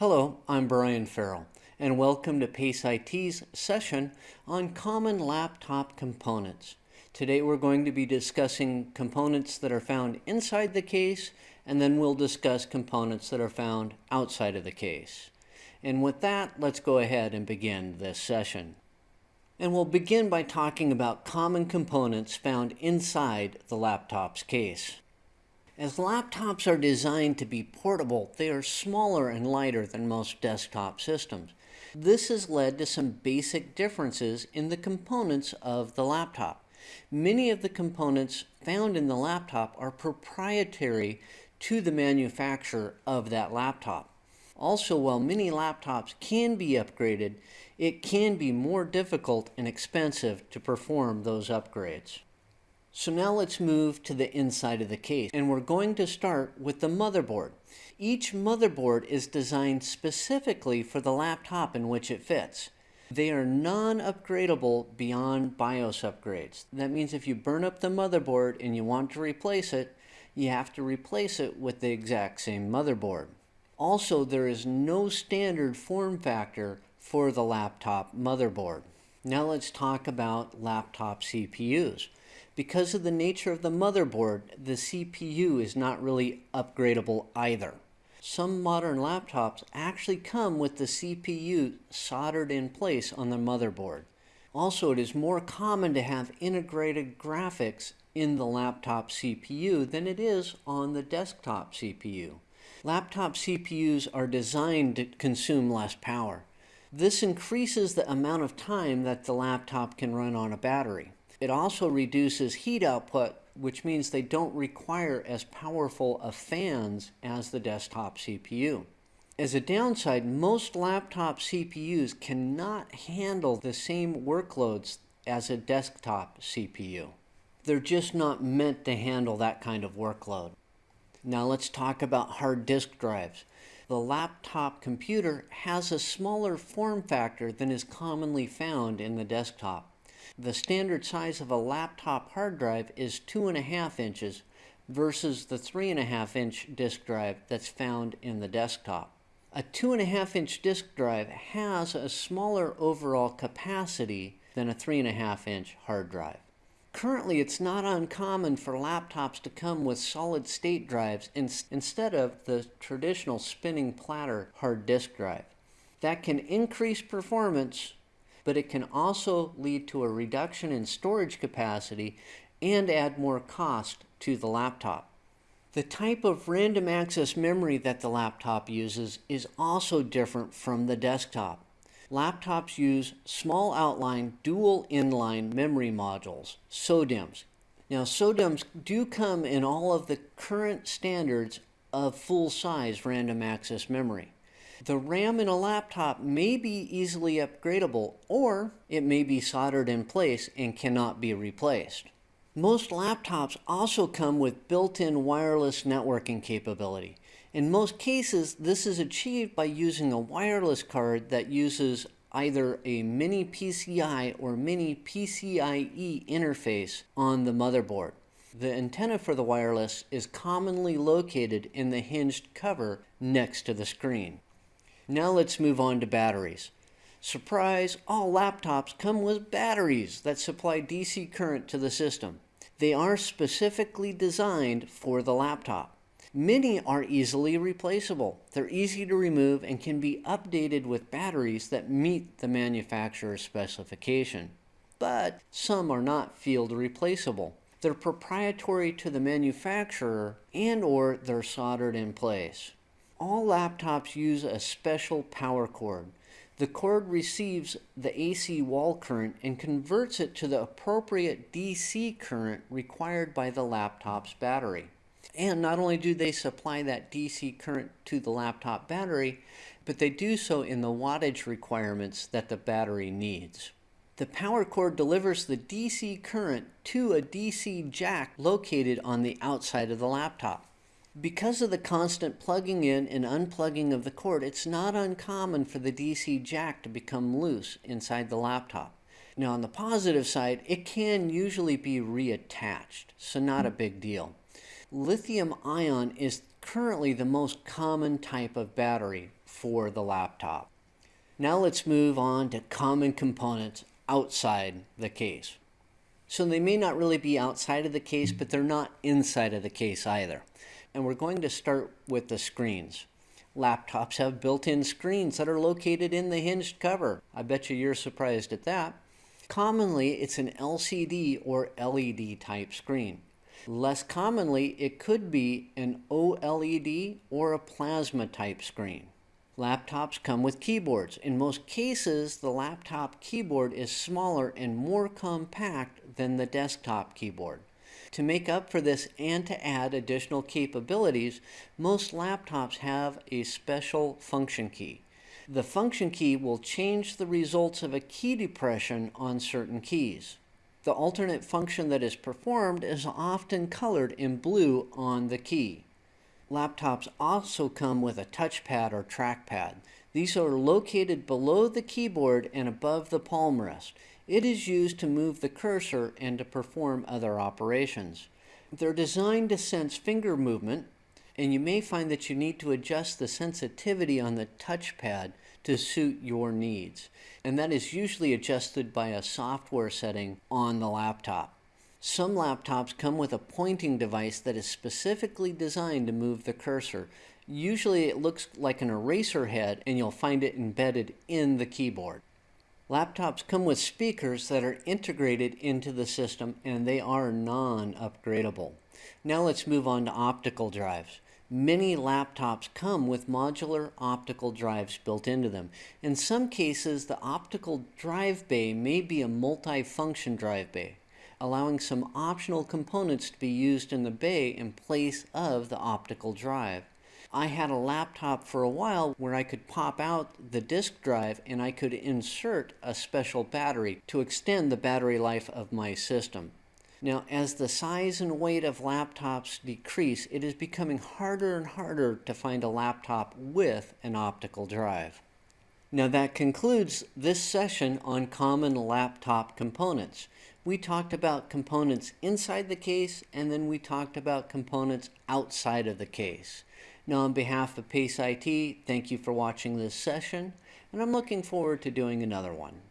Hello, I'm Brian Ferrill, and welcome to PACE IT's session on common laptop components. Today we're going to be discussing components that are found inside the case, and then we'll discuss components that are found outside of the case. And with that, let's go ahead and begin this session. And we'll begin by talking about common components found inside the laptop's case. As laptops are designed to be portable, they are smaller and lighter than most desktop systems. This has led to some basic differences in the components of the laptop. Many of the components found in the laptop are proprietary to the manufacturer of that laptop. Also, while many laptops can be upgraded, it can be more difficult and expensive to perform those upgrades. So now let's move to the inside of the case and we're going to start with the motherboard. Each motherboard is designed specifically for the laptop in which it fits. They are non-upgradable beyond BIOS upgrades. That means if you burn up the motherboard and you want to replace it, you have to replace it with the exact same motherboard. Also, there is no standard form factor for the laptop motherboard. Now let's talk about laptop CPUs. Because of the nature of the motherboard, the CPU is not really upgradable either. Some modern laptops actually come with the CPU soldered in place on the motherboard. Also, it is more common to have integrated graphics in the laptop CPU than it is on the desktop CPU. Laptop CPUs are designed to consume less power. This increases the amount of time that the laptop can run on a battery. It also reduces heat output, which means they don't require as powerful of fans as the desktop CPU. As a downside, most laptop CPUs cannot handle the same workloads as a desktop CPU. They're just not meant to handle that kind of workload. Now let's talk about hard disk drives. The laptop computer has a smaller form factor than is commonly found in the desktop. The standard size of a laptop hard drive is two and a half inches versus the three and a half inch disk drive that's found in the desktop. A two and a half inch disk drive has a smaller overall capacity than a three and a half inch hard drive. Currently, it's not uncommon for laptops to come with solid state drives in, instead of the traditional spinning platter hard disk drive. That can increase performance but it can also lead to a reduction in storage capacity and add more cost to the laptop. The type of random access memory that the laptop uses is also different from the desktop. Laptops use small outline dual inline memory modules, SODIMMs. Now SODIMMs do come in all of the current standards of full-size random access memory. The RAM in a laptop may be easily upgradable or it may be soldered in place and cannot be replaced. Most laptops also come with built-in wireless networking capability. In most cases, this is achieved by using a wireless card that uses either a mini PCI or mini PCIe interface on the motherboard. The antenna for the wireless is commonly located in the hinged cover next to the screen. Now let's move on to batteries. Surprise, all laptops come with batteries that supply DC current to the system. They are specifically designed for the laptop. Many are easily replaceable. They're easy to remove and can be updated with batteries that meet the manufacturer's specification. But some are not field replaceable. They're proprietary to the manufacturer and or they're soldered in place all laptops use a special power cord. The cord receives the AC wall current and converts it to the appropriate DC current required by the laptop's battery. And not only do they supply that DC current to the laptop battery, but they do so in the wattage requirements that the battery needs. The power cord delivers the DC current to a DC jack located on the outside of the laptop. Because of the constant plugging in and unplugging of the cord, it's not uncommon for the DC jack to become loose inside the laptop. Now on the positive side, it can usually be reattached, so not a big deal. Lithium ion is currently the most common type of battery for the laptop. Now let's move on to common components outside the case. So they may not really be outside of the case, but they're not inside of the case either. And we're going to start with the screens. Laptops have built-in screens that are located in the hinged cover. I bet you you're surprised at that. Commonly, it's an LCD or LED type screen. Less commonly, it could be an OLED or a plasma type screen. Laptops come with keyboards. In most cases, the laptop keyboard is smaller and more compact than the desktop keyboard. To make up for this and to add additional capabilities, most laptops have a special function key. The function key will change the results of a key depression on certain keys. The alternate function that is performed is often colored in blue on the key. Laptops also come with a touchpad or trackpad. These are located below the keyboard and above the palm rest. It is used to move the cursor and to perform other operations. They're designed to sense finger movement, and you may find that you need to adjust the sensitivity on the touchpad to suit your needs. And that is usually adjusted by a software setting on the laptop. Some laptops come with a pointing device that is specifically designed to move the cursor. Usually it looks like an eraser head and you'll find it embedded in the keyboard. Laptops come with speakers that are integrated into the system and they are non-upgradable. Now let's move on to optical drives. Many laptops come with modular optical drives built into them. In some cases, the optical drive bay may be a multi-function drive bay allowing some optional components to be used in the bay in place of the optical drive. I had a laptop for a while where I could pop out the disk drive and I could insert a special battery to extend the battery life of my system. Now, as the size and weight of laptops decrease, it is becoming harder and harder to find a laptop with an optical drive. Now that concludes this session on common laptop components we talked about components inside the case and then we talked about components outside of the case. Now on behalf of PACE IT, thank you for watching this session and I'm looking forward to doing another one.